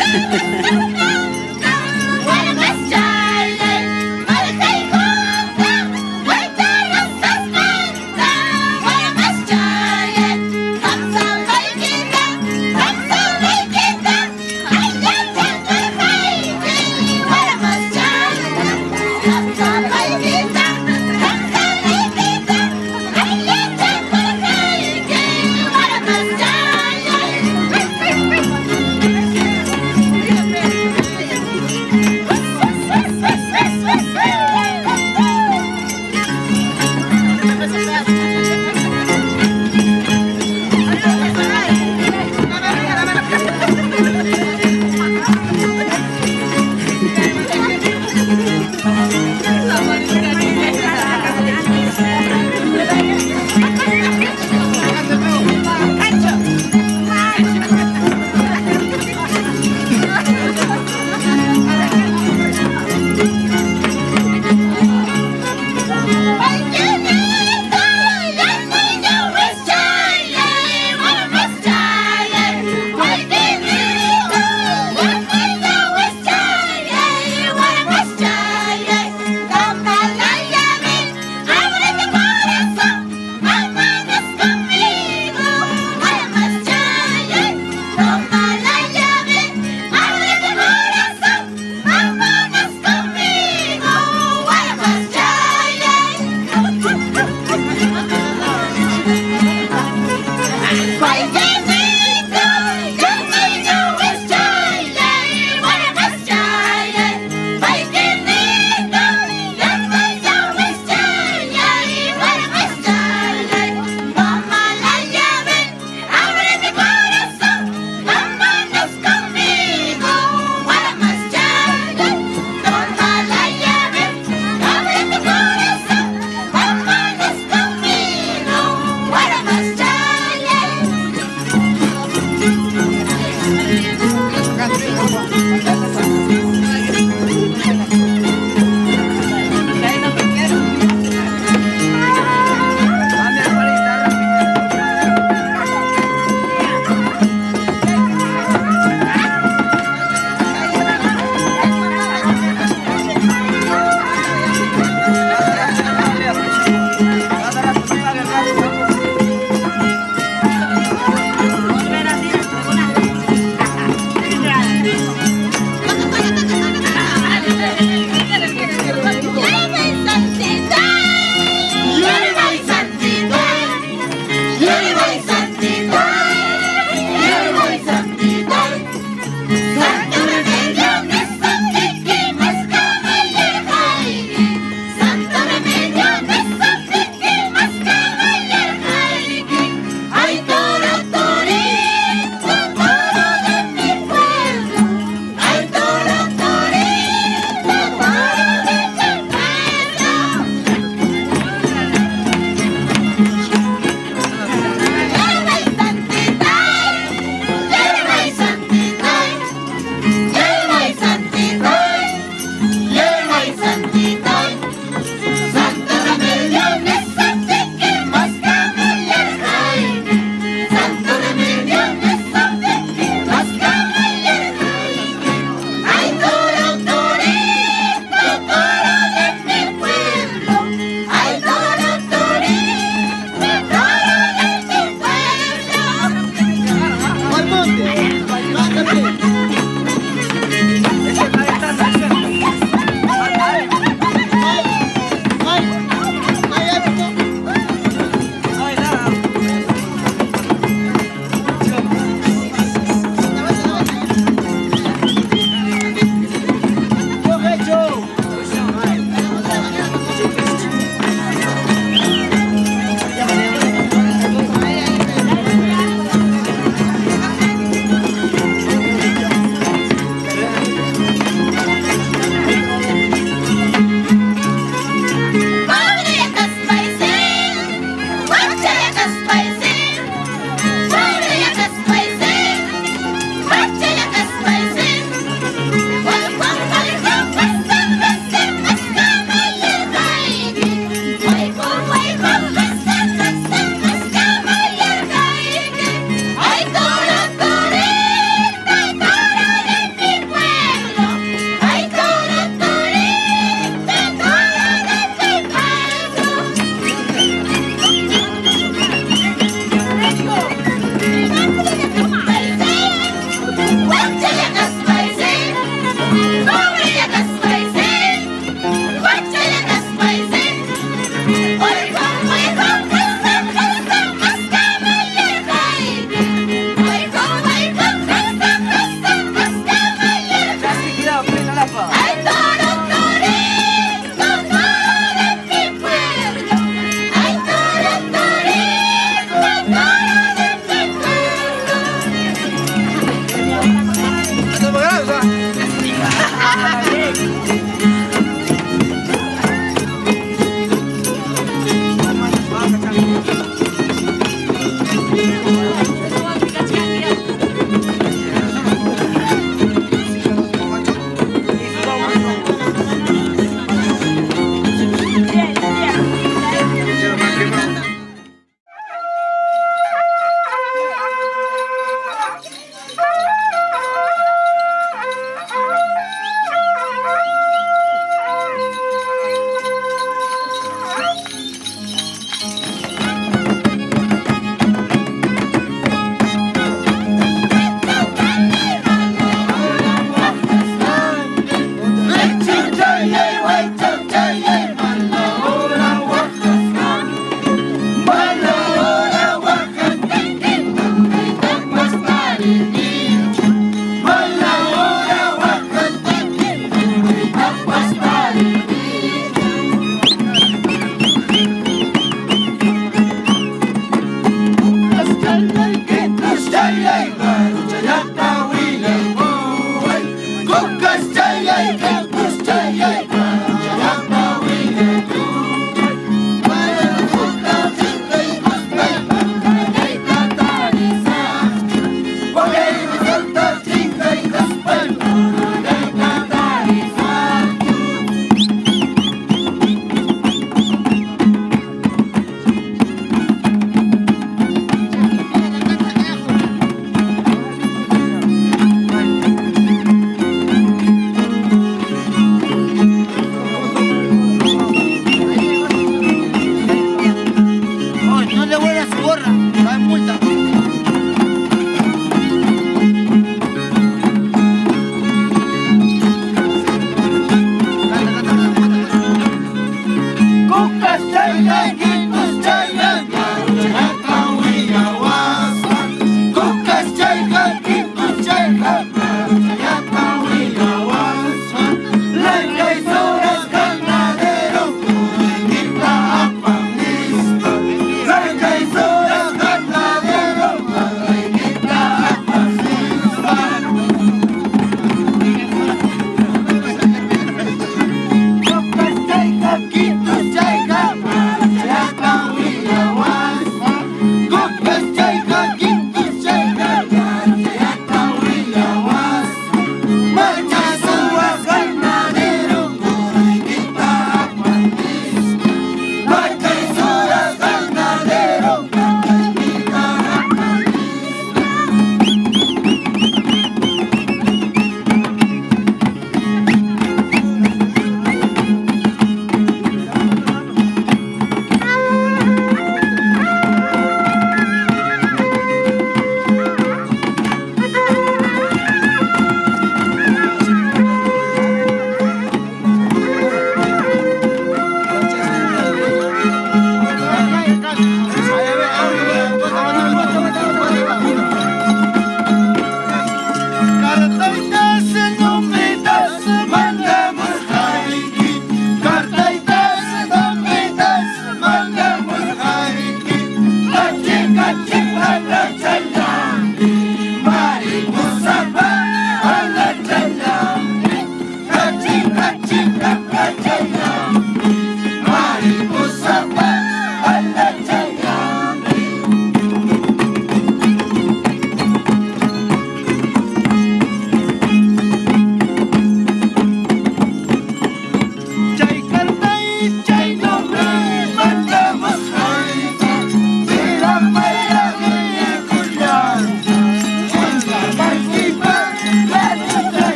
¡Ah!